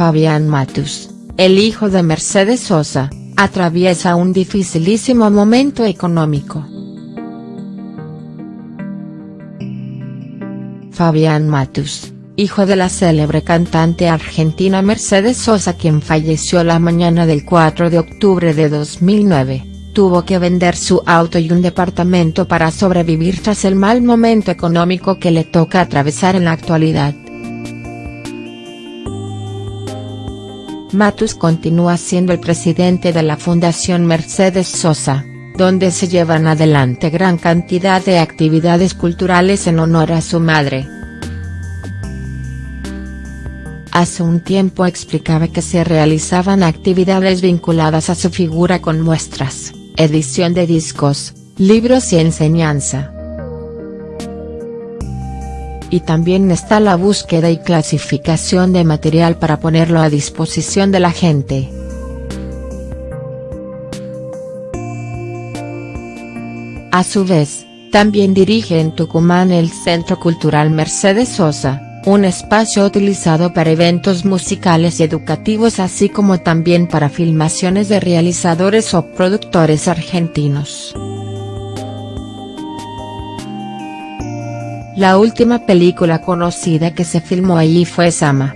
Fabián Matus, el hijo de Mercedes Sosa, atraviesa un dificilísimo momento económico. Fabián Matus, hijo de la célebre cantante argentina Mercedes Sosa quien falleció la mañana del 4 de octubre de 2009, tuvo que vender su auto y un departamento para sobrevivir tras el mal momento económico que le toca atravesar en la actualidad. Matus continúa siendo el presidente de la Fundación Mercedes Sosa, donde se llevan adelante gran cantidad de actividades culturales en honor a su madre. Hace un tiempo explicaba que se realizaban actividades vinculadas a su figura con muestras, edición de discos, libros y enseñanza y también está la búsqueda y clasificación de material para ponerlo a disposición de la gente. A su vez, también dirige en Tucumán el Centro Cultural Mercedes Sosa, un espacio utilizado para eventos musicales y educativos así como también para filmaciones de realizadores o productores argentinos. La última película conocida que se filmó allí fue Sama.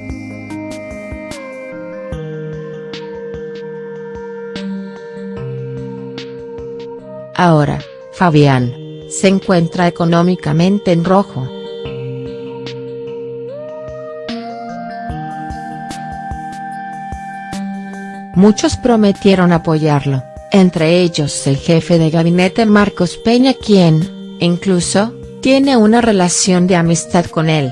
Ahora, Fabián, se encuentra económicamente en rojo. Muchos prometieron apoyarlo, entre ellos el jefe de gabinete Marcos Peña quien, incluso, tiene una relación de amistad con él.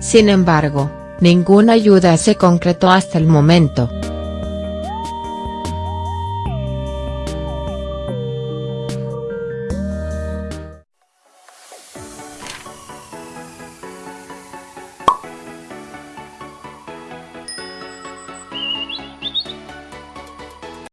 Sin embargo, ninguna ayuda se concretó hasta el momento.